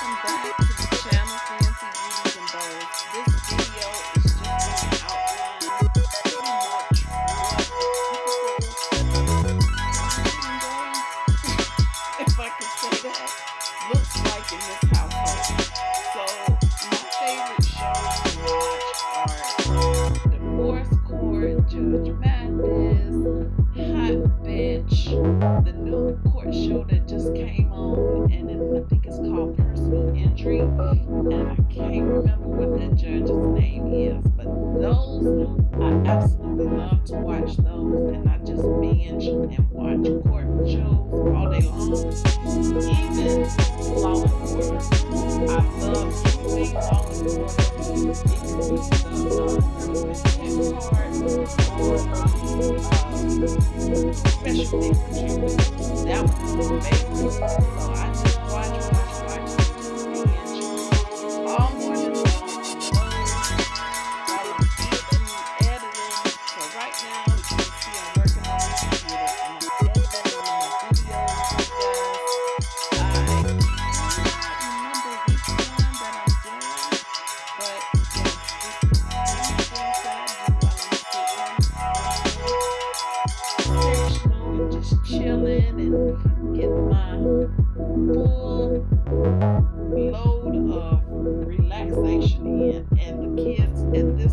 Thank back.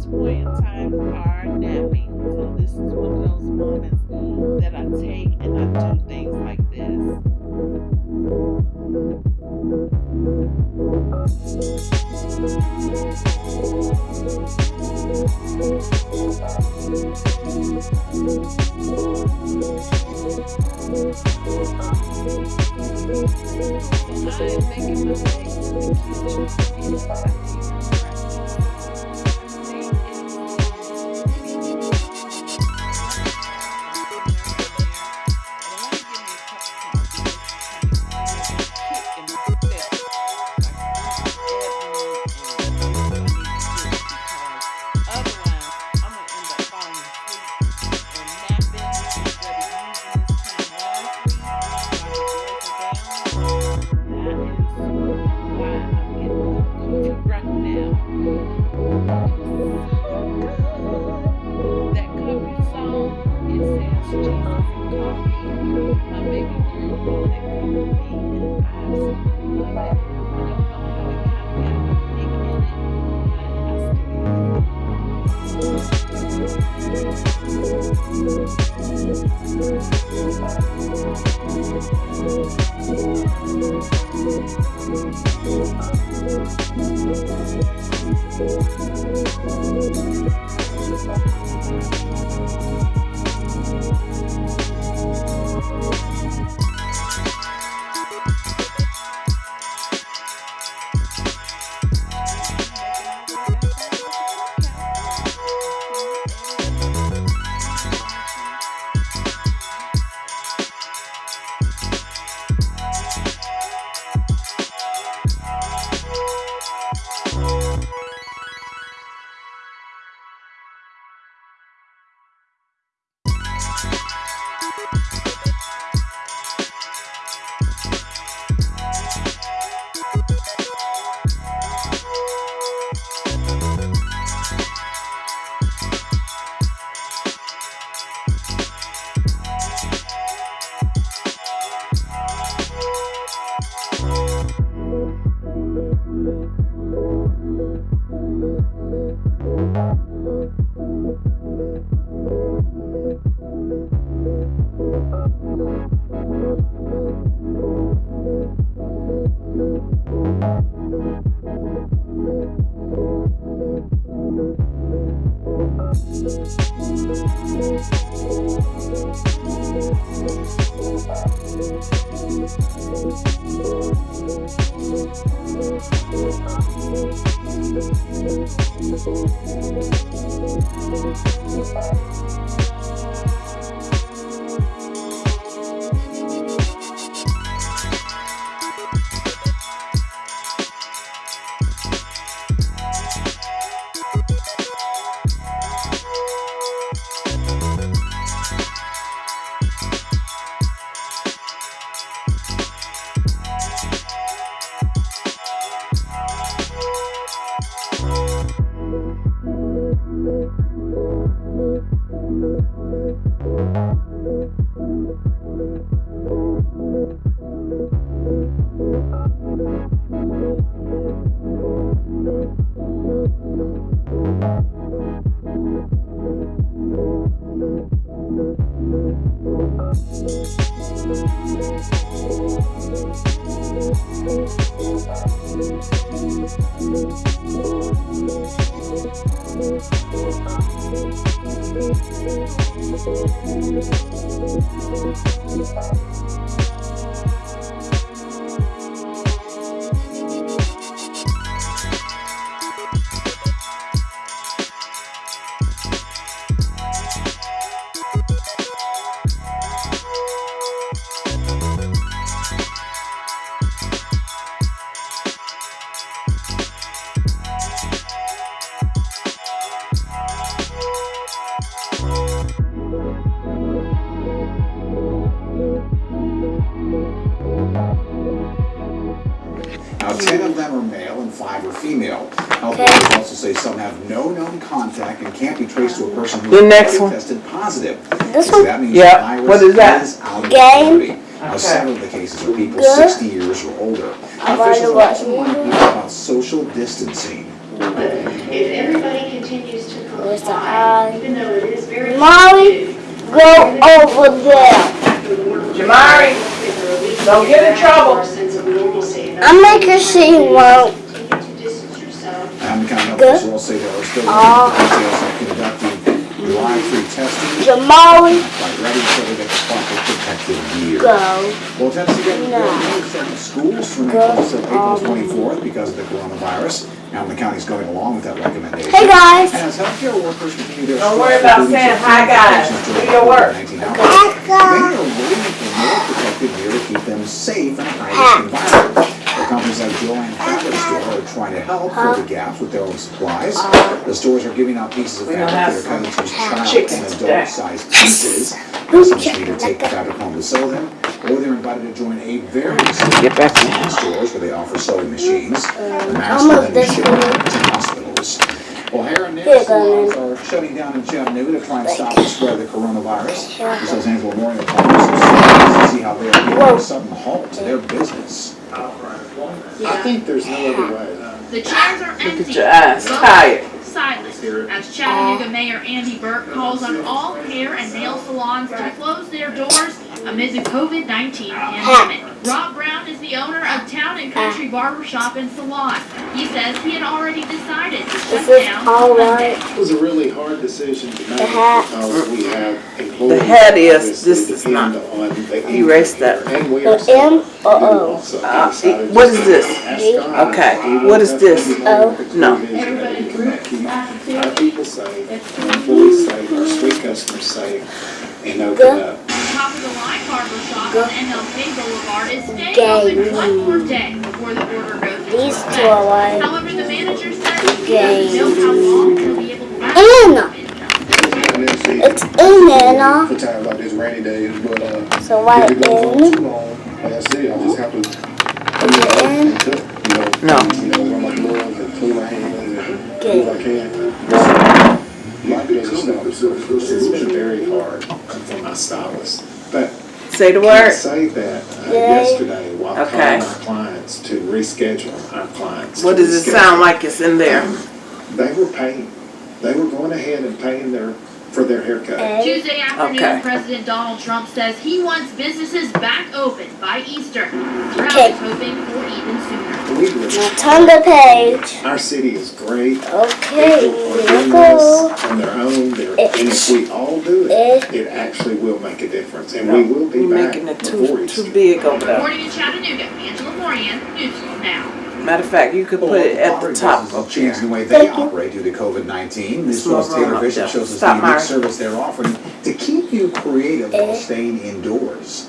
point in time are napping. So this is one of those moments that I take contact and can't be traced to a person who The next one. tested positive. This So one? that means Yeah, the virus what is that? is out of the Now, Okay. several of the cases are people Good. 60 years or older. I Now, wanna Officials are also warning people about social distancing. If everybody continues to Where's the comply, even though it is very. Molly, go over there. Jamari, don't get in trouble. I'm making sure you won't. Drive-through testing. Jamali, Like ready until they get the proper protective gear. go. Well, Tennessee Governor No. Bill Gates said the schools from Go, until April um, 24th because of the coronavirus. Now, the county's going along with that recommendation. Hey guys. And as healthcare workers continue their Don't worry strike, about including saying some hi, guys. protections Do during your work. COVID-19 outbreak, Many Becca. are waiting for more protective gear to keep them safe in a high-risk environment. The companies like Joann Fabric Store are trying to help fill the gaps with their own supplies. The stores are giving out pieces of fabric have that are cut into child chicken and today. adult-sized pieces. Customers can either take the fabric home to sew them, or they're invited to join a very small Get back to in stores where they offer sewing machines. Masks I'll are move then this shipped one. to hospitals. Well, hair and nail salons are shutting down in Chattanooga to try and stop the spread of the coronavirus. The Los Angeles Memorial Park is surprised to see how they are giving a sudden halt to their business. I think there's no other way. The chairs are empty. Look empty. at your eyes, Vote tired. Silent. As Chattanooga Mayor Andy Berke calls on all hair and nail salons to close their doors amid the COVID-19 pandemic. Rob Brown is the owner of Town and Country Barber Shop and Salon. He says he had already decided to shut Is this down all on Monday. right? It was a really hard decision to make The hat. because we have employees. The hat is- obviously this is depend not. on the Erase income that. here, And we The are. M or O? also Uh, decided what just is this? to ask God, Okay, even what is if this? we know that the No. provision that we cannot keep Our people safe, employees safe, our street customers safe, and open Good. up. Top of the line barber shop Go. on MLK Boulevard is staying Game. open one more day before the order goes into These effect. two are like However, the manager says he doesn't know how long he'll be able to last. Anna. It's It's in Anna. For times like this, rainy days, but uh, So write if it goes on too long, like I said, I just have to, Is it in? you know, No. you know, wear my gloves and clean my hands and do what I can. Life doesn't stop. It's been very hard for my stylist, but Say the Can I word. say that uh, yesterday while Okay. calling our clients to reschedule our clients. What to does it sound like it's in there? They were paying, they were going ahead and paying their, for their haircut. Tuesday afternoon, Okay. President Donald Trump says he wants businesses back open by Easter. Brown Okay. is hoping for even sooner. We were, turn the page. our city is great. Okay, People are doing this on their own, They're- and if we all do Eh. it, it actually will make a difference, and we will be We're back making it before too, Easter. too big over there. Reporting in Chattanooga, Angela Morian, News Now. Matter of fact, you could put Well, it at the top businesses up have changed the way they Thank you. operate due to COVID-19. This Small was Taylor room up Bishop there. shows us the Stop, unique Myra. service they're offering to keep you creative while Eh. staying indoors.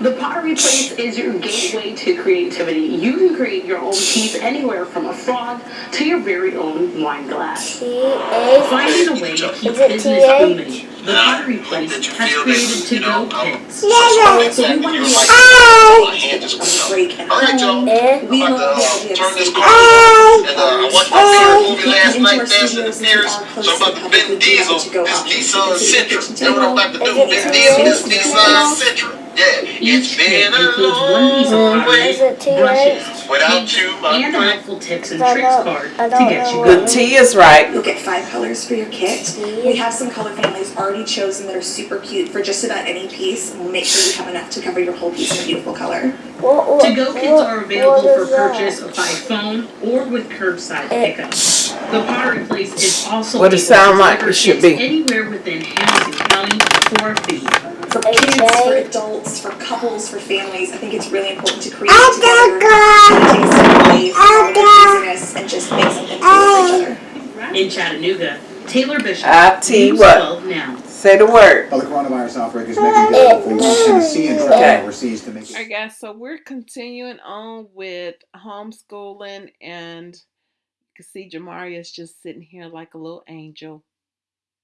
The Pottery Place is your gateway to creativity. You can create your own piece anywhere from a frog to your very own wine glass. T A. Finding a way to keep Is it business TA? booming. The Pottery Place has created to-go kits. So we want to be Ah. a break and Alright, y'all. Eh. we I'm love about the to idea uh, of turn this saving car time. And uh, I watched my favorite movie last night, Dancing in the Theaters. So I'm about to Vin Diesel, this Nissan Sentra. You know what I'm about to do? Vin Diesel, this Nissan Sentra. Yeah, it's Each been a long one piece of long pottery, Is way it TH? brushes, without paints, you, my and a friend. helpful tips and tricks card to get you know. going. The T is right. You'll get five colors for your kit. We have some color families already chosen that are super cute for just about any piece. and We'll make sure you have enough to cover your whole piece in a beautiful color. What, what, To-go kits what- are available what for is that? purchase by phone or with curbside Eh. pickup. The Pottery Place is also What it able to sound like deliver it should kits be. anywhere within Hamilton County for a fee. For Okay. kids, for adults, for couples, for families, I think it's really important to create together, take a step away from all the craziness and just make something cool for each other. In Chattanooga, Taylor Bishop, I tell News what. 12 now. Say the word. Well, the coronavirus outbreak is making it difficult for Tennessee and traveling overseas to make it. Alright guys, so we're continuing on with homeschooling and you can see Jamari is just sitting here like a little angel.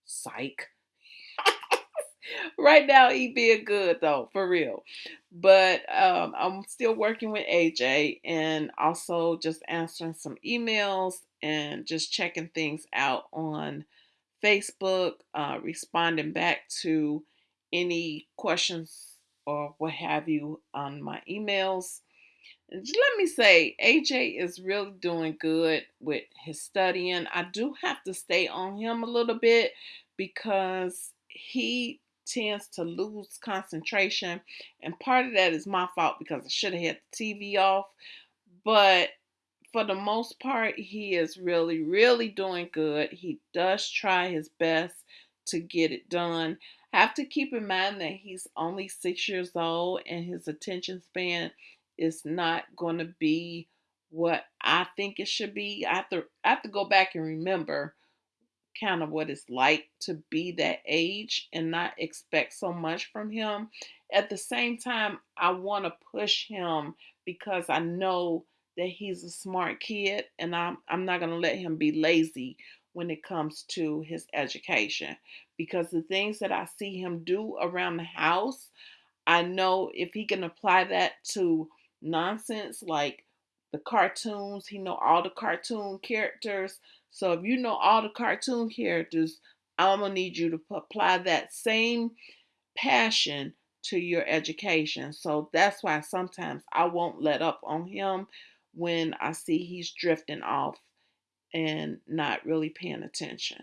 Psych. Right now he being good though, for real. But um, I'm still working with AJ and also just answering some emails and just checking things out on Facebook, uh, responding back to any questions or what have you on my emails. And let me say, AJ is really doing good with his studying. I do have to stay on him a little bit because he tends to lose concentration. And part of that is my fault because I should have had the TV off. But for the most part, he is really, really doing good. He does try his best to get it done. Have to keep in mind that he's only six years old and his attention span is not going to be what I think it should be. I have to I have to go back and remember kind of what it's like to be that age and not expect so much from him. At the same time, I want to push him because I know that he's a smart kid and I'm I'm not going to let him be lazy when it comes to his education because the things that I see him do around the house, I know if he can apply that to nonsense like the cartoons, he know all the cartoon characters. So if you know all the cartoon characters, I'm gonna need you to apply that same passion to your education. So that's why sometimes I won't let up on him when I see he's drifting off and not really paying attention.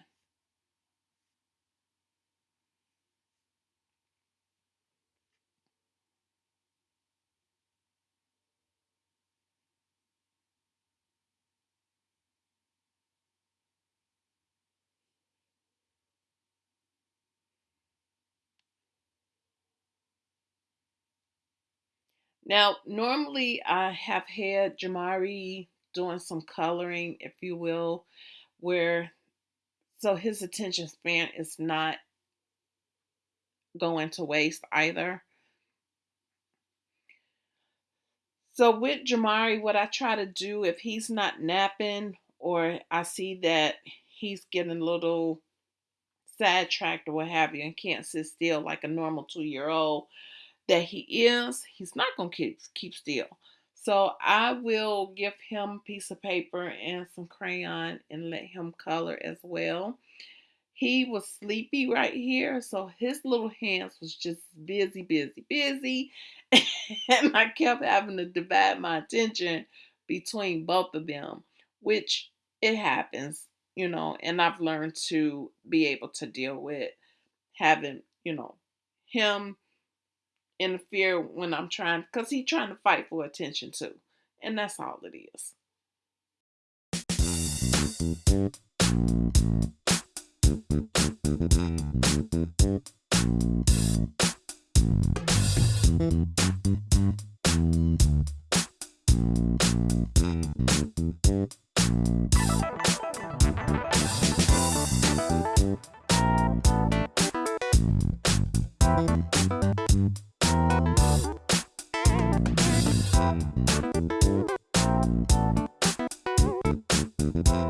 Now, normally I have had Jamari doing some coloring, if you will, where so his attention span is not going to waste either. So with Jamari, what I try to do if he's not napping or I see that he's getting a little sidetracked or what have you and can't sit still like a normal two year old that he is, he's not gonna keep keep still. So I will give him a piece of paper and some crayon and let him color as well. He was sleepy right here, so his little hands was just busy, busy, busy. and I kept having to divide my attention between both of them, which it happens, you know, and I've learned to be able to deal with having, you know, him interfere when I'm trying because he's trying to fight for attention too. And that's all it is. Thank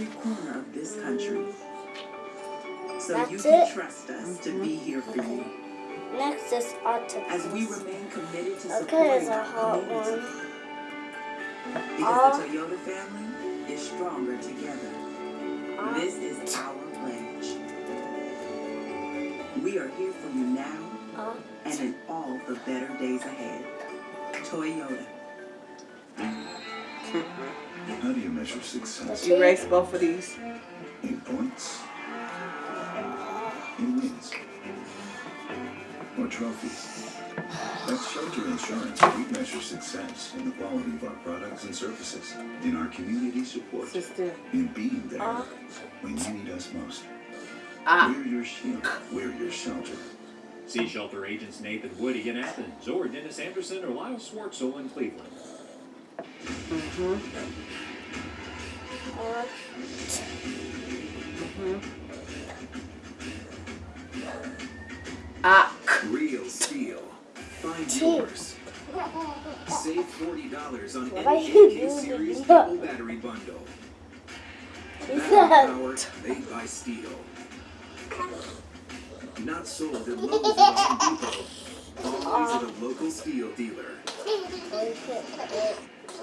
every corner of this country. So That's you can trust us to be here for okay. you. Next octopus. As we remain committed to okay, supporting our community. One. Because uh, the Toyota family is stronger together. Uh, this is our pledge. We are here for you now uh, and in all the better days ahead. Toyota. How do you measure success? Erase both of these. In points? In wins? Or trophies? At Shelter Insurance, we measure success in the quality of our products and services, in our community support, Sister. in being there when you need us most. Ah. We're your shield. We're your shelter. See shelter agents Nathan Woody in Athens, or Dennis Anderson or Lyle Swartzel in Cleveland. Mm-hmm. Ah. Real STIHL. Find yours. Save forty dollars on What are any you AK doing? series double battery bundle. Battery power made by STIHL. Not sold at Lowe's or Home Depot. Always at a local STIHL dealer.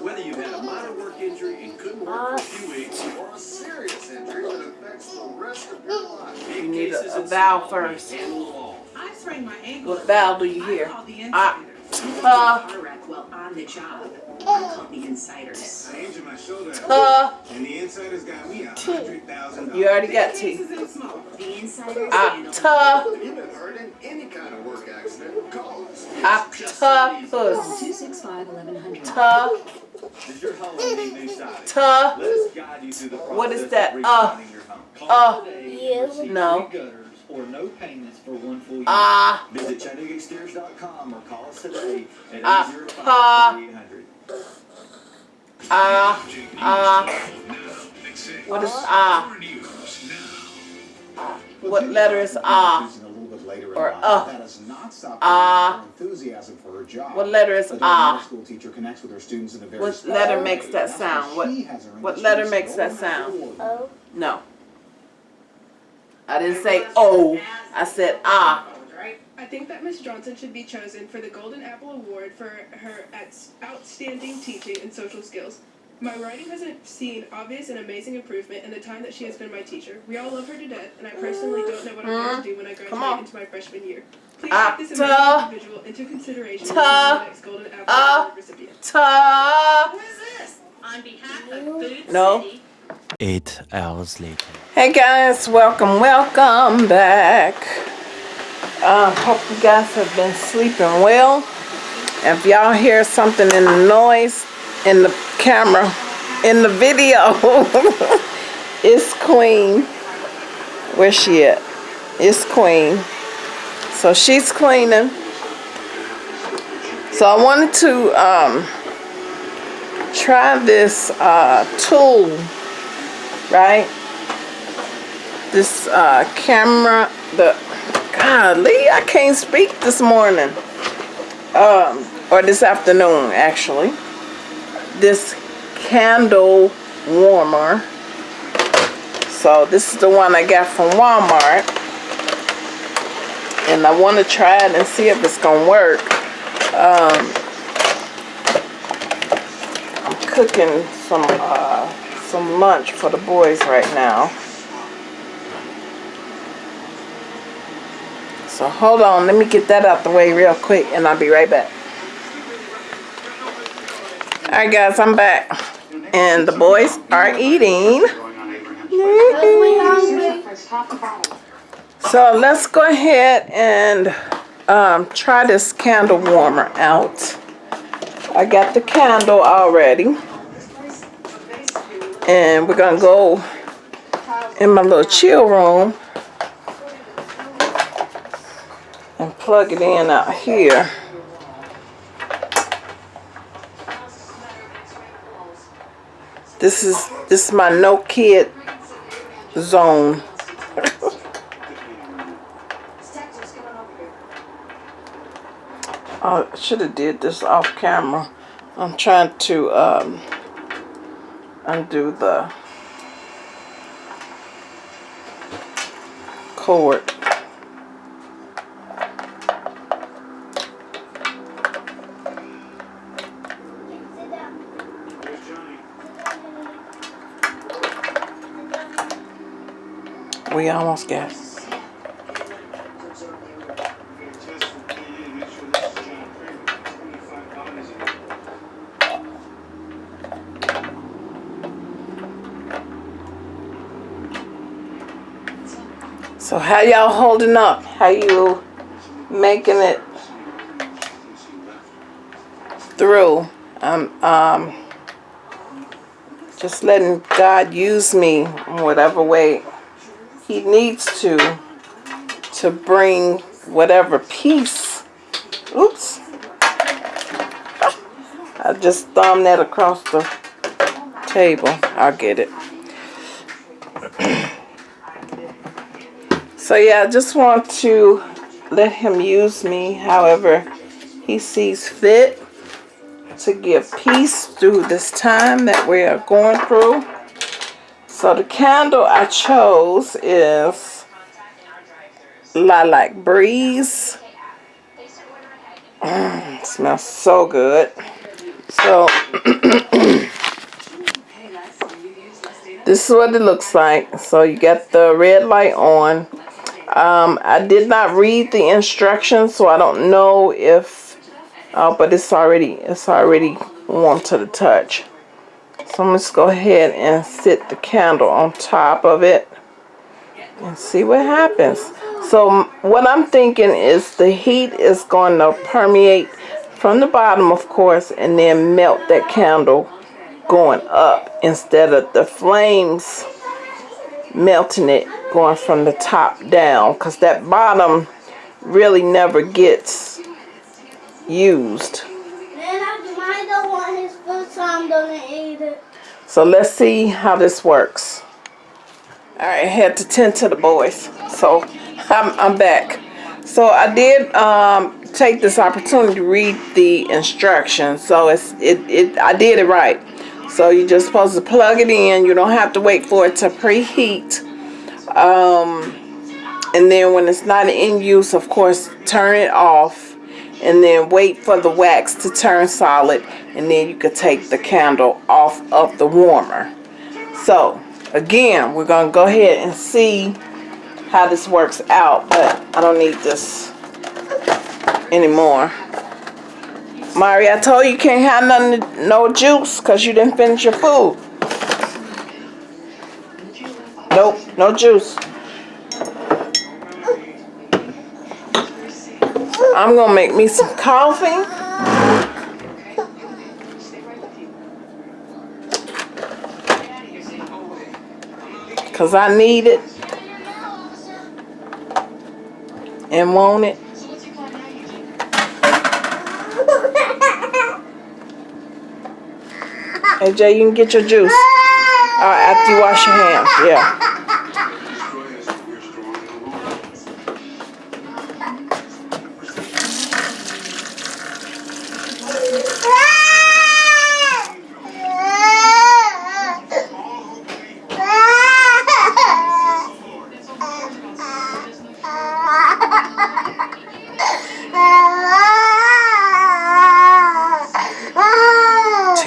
Whether you've had a minor work injury and couldn't work for a few weeks, Or a serious injury that affects the rest of your life. You need a, a valve first. I sprained my ankle. What valve do you hear? I called the Ah. Uh, Car on the job. I called the insiders. I injured my shoulder, Uh. and the insiders got me a hundred thousand You already got teeth. cases in small. The insiders Ah. handle Ta. You've been hurt in any kind of work accident. Call us. Octopus. 265 1100. Ta. Does your home need new siding? Ta. Let us guide you through the process What is that? of Uh. redesigning your home. Uh. No. or no payments for one full year. Ah. Visit ChattanoogaExteriors.com or call us today at Ah. 805-3800. Ah. Ah. What is ah? What letter is ah? Choosing a little later in Or life, uh. That has not stopped Ah. her enthusiasm for her job. What letter is ah? Middle School teacher connects with her students in a very What special letter way. makes that That's sound? What she has earned what letter makes that sound? Apple Oh. No. I didn't say oh. I said ah. I think that Miss Johnson should be chosen for the Golden Apple Award for her outstanding teaching and social skills. My writing has seen obvious and amazing improvement in the time that she has been my teacher. We all love her to death, and I personally don't know what I'm going to do when I graduate into my freshman year. Please Ah, take this amazing individual into consideration as the next Golden Apple Ah. Award recipient. Ta. On behalf of Food No. City, Eight hours later. Hey guys, welcome, welcome back. Uh, hope you guys have been sleeping well. If y'all hear something in the noise in the camera, in the video, it's Queen. Where's she at? It's Queen. So she's cleaning. So I wanted to um, try this uh, tool, right? This uh, camera, the golly, I can't speak this morning, um, or this afternoon actually. This candle warmer. So this is the one I got from Walmart, and I want to try it and see if it's gonna work. Um, I'm cooking some uh, some lunch for the boys right now. So hold on, let me get that out the way real quick and I'll be right back. Alright guys, I'm back. And the boys are eating. So let's go ahead and um, try this candle warmer out. I got the candle already. And we're gonna go in my little chill room and plug it in out here. This is this is my no kid zone. I should have did this off camera. I'm trying to um, undo the cord. We almost got. So how y'all holding up? How you making it through? I'm um just letting God use me in whatever way he needs to to bring whatever peace. Oops. I just thumbed that across the table. I'll get it. So yeah, I just want to let him use me however he sees fit to give peace through this time that we are going through. So the candle I chose is Lilac Breeze. Mm, smells so good. So this is what it looks like. So you got the red light on. Um, I did not read the instructions, so I don't know if, uh, but it's already it's already warm to the touch. So I'm just go ahead and sit the candle on top of it and see what happens. So what I'm thinking is the heat is going to permeate from the bottom, of course, and then melt that candle going up instead of the flames melting it going from the top down because that bottom really never gets used. So let's see how this works. Alright, I had to tend to the boys. So I'm, I'm back. So I did um, take this opportunity to read the instructions. So it's it, it I did it right. So you're just supposed to plug it in. You don't have to wait for it to preheat. Um, and then when it's not in use, of course, turn it off. And then wait for the wax to turn solid. And then you could take the candle off of the warmer. So, again, we're going to go ahead and see how this works out. But I don't need this anymore. Mari, I told you you can't have nothing, no juice because you didn't finish your food. Nope, no juice. I'm gonna make me some coffee. Cause I need it and want it. AJ, you can get your juice. Alright, after you wash your hands, yeah.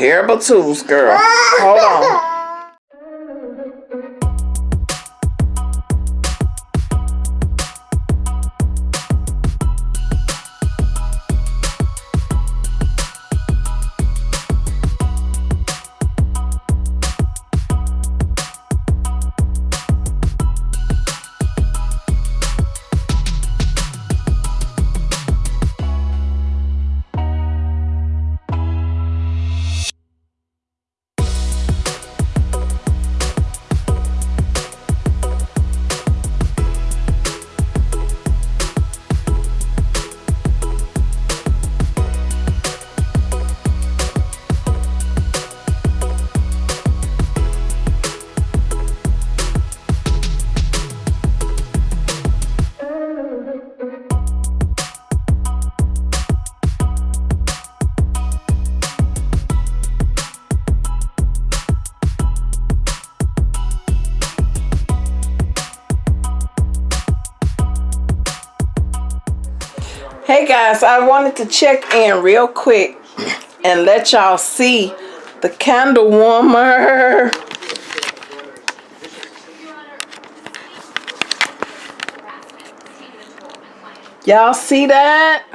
Terrible tools, girl. Hold on. I wanted to check in real quick and let y'all see the candle warmer. Y'all see that?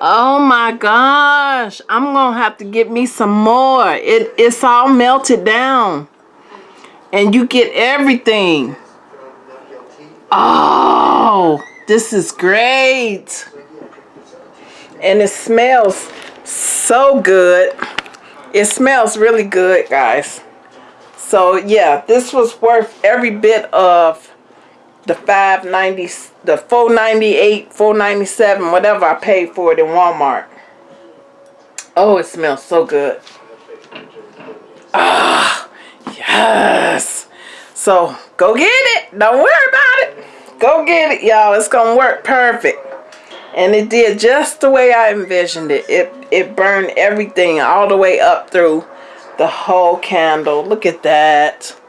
Oh my gosh. I'm gonna have to get me some more. It, it's all melted down. And you get everything. Oh, this is great. And it smells so good. It smells really good, guys. So yeah, this was worth every bit of the 590 the 498 497 whatever i paid for it in walmart. Oh it smells so good. Ah yes. So go get it. Don't worry about it. Go get it y'all. It's gonna work perfect and it did just the way i envisioned it. It it burned everything all the way up through the whole candle. Look at that